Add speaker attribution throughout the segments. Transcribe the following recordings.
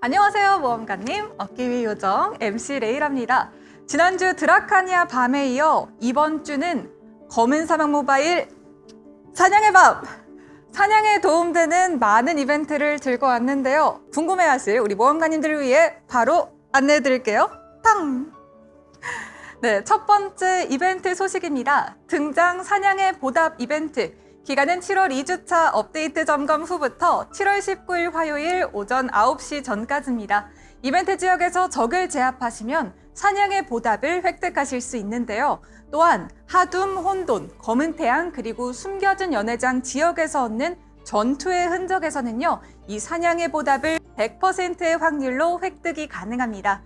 Speaker 1: 안녕하세요 모험가님. 어깨위 요정 MC 레이랍니다. 지난주 드라카니아 밤에 이어 이번 주는 검은 사막 모바일 사냥의 밤 사냥에 도움되는 많은 이벤트를 들고 왔는데요. 궁금해하실 우리 모험가님들을 위해 바로 안내해 드릴게요. 탕! 네, 첫 번째 이벤트 소식입니다. 등장 사냥의 보답 이벤트 기간은 7월 2주차 업데이트 점검 후부터 7월 19일 화요일 오전 9시 전까지입니다. 이벤트 지역에서 적을 제압하시면 사냥의 보답을 획득하실 수 있는데요. 또한 하둠, 혼돈, 검은 태양 그리고 숨겨진 연회장 지역에서 얻는 전투의 흔적에서는요. 이 사냥의 보답을 100%의 확률로 획득이 가능합니다.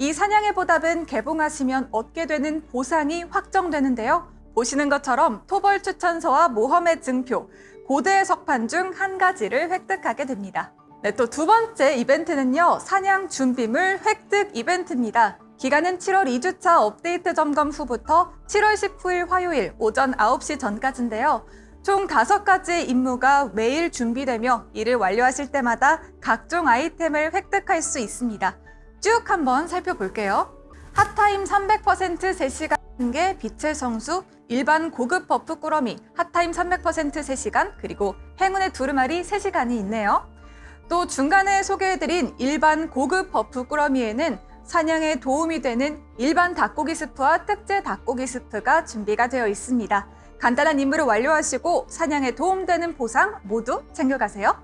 Speaker 1: 이 사냥의 보답은 개봉하시면 얻게 되는 보상이 확정되는데요. 보시는 것처럼 토벌 추천서와 모험의 증표, 고대의 석판 중 한 가지를 획득하게 됩니다. 네, 또 두 번째 이벤트는요. 사냥 준비물 획득 이벤트입니다. 기간은 7월 2주차 업데이트 점검 후부터 7월 19일 화요일 오전 9시 전까지인데요. 총 5가지의 임무가 매일 준비되며 이를 완료하실 때마다 각종 아이템을 획득할 수 있습니다. 쭉 한번 살펴볼게요. hot time 300% 3시간 게 빛의 성수, 일반 고급 버프 꾸러미, hot time 300% 3시간, 그리고 행운의 두루마리 3시간이 있네요. 또 중간에 소개해드린 일반 고급 buff 꾸러미에는 사냥에 도움이 되는 일반 닭고기 스프와 특제 닭고기 스프가 준비가 되어 있습니다. 간단한 임무를 완료하시고 사냥에 도움되는 보상 모두 챙겨가세요.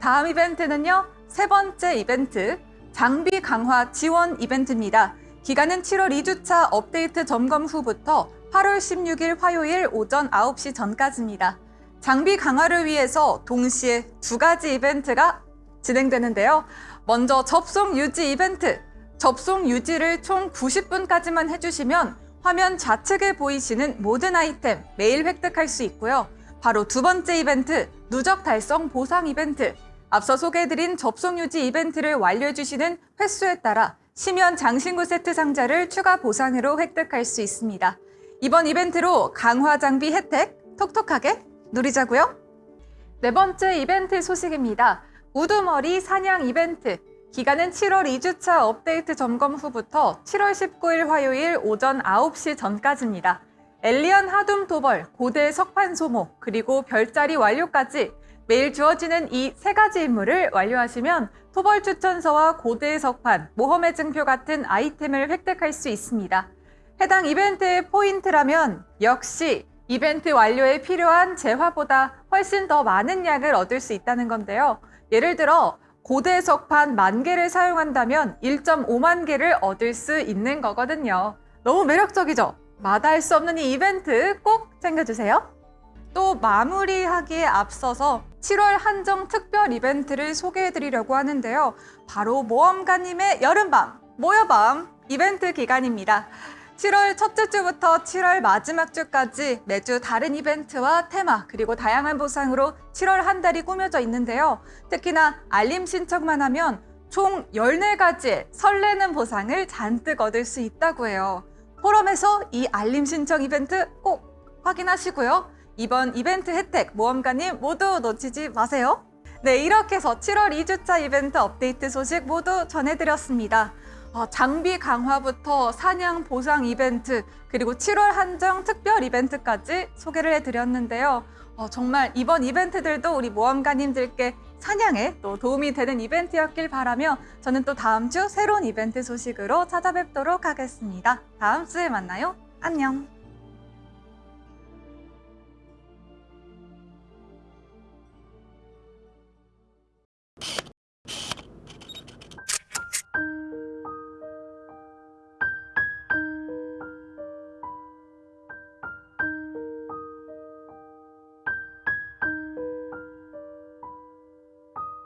Speaker 1: 다음 이벤트는요. 세 번째 이벤트, 장비 강화 지원 이벤트입니다. 기간은 7월 2주차 업데이트 점검 후부터 8월 16일 화요일 오전 9시 전까지입니다. 장비 강화를 위해서 동시에 두 가지 이벤트가 진행되는데요. 먼저 접속 유지 이벤트. 접속 유지를 총 90분까지만 해주시면 화면 좌측에 보이시는 모든 아이템 매일 획득할 수 있고요. 바로 두 번째 이벤트, 누적 달성 보상 이벤트. 앞서 소개해드린 접속 유지 이벤트를 완료해주시는 횟수에 따라 심연 장신구 세트 상자를 추가 보상으로 획득할 수 있습니다. 이번 이벤트로 강화 장비 혜택 톡톡하게 누리자고요. 네 번째 이벤트 소식입니다. 우두머리 사냥 이벤트. 기간은 7월 2주차 업데이트 점검 후부터 7월 19일 화요일 오전 9시 전까지입니다. 엘리언 하둠 도벌, 고대 석판 소모, 그리고 별자리 완료까지 매일 주어지는 이 세 가지 임무를 완료하시면 토벌 추천서와 고대 석판, 모험의 증표 같은 아이템을 획득할 수 있습니다. 해당 이벤트의 포인트라면 역시 이벤트 완료에 필요한 재화보다 훨씬 더 많은 약을 얻을 수 있다는 건데요. 예를 들어 고대 석판 만 개를 사용한다면 1.5만 개를 얻을 수 있는 거거든요. 너무 매력적이죠? 마다할 수 없는 이 이벤트 꼭 챙겨주세요. 또 마무리하기에 앞서서 7월 한정 특별 이벤트를 소개해드리려고 하는데요. 바로 모험가님의 여름밤, 모여밤 이벤트 기간입니다. 7월 첫째 주부터 7월 마지막 주까지 매주 다른 이벤트와 테마 그리고 다양한 보상으로 7월 한 달이 꾸며져 있는데요. 특히나 알림 신청만 하면 총 14가지의 설레는 보상을 잔뜩 얻을 수 있다고 해요. 포럼에서 이 알림 신청 이벤트 꼭 확인하시고요. 이번 이벤트 혜택 모험가님 모두 놓치지 마세요. 네, 이렇게 해서 7월 2주차 이벤트 업데이트 소식 모두 전해드렸습니다. 어, 장비 강화부터 사냥 보상 이벤트 그리고 7월 한정 특별 이벤트까지 소개를 해드렸는데요. 어, 정말 이번 이벤트들도 우리 모험가님들께 사냥에 또 도움이 되는 이벤트였길 바라며 저는 또 다음 주 새로운 이벤트 소식으로 찾아뵙도록 하겠습니다. 다음 주에 만나요. 안녕.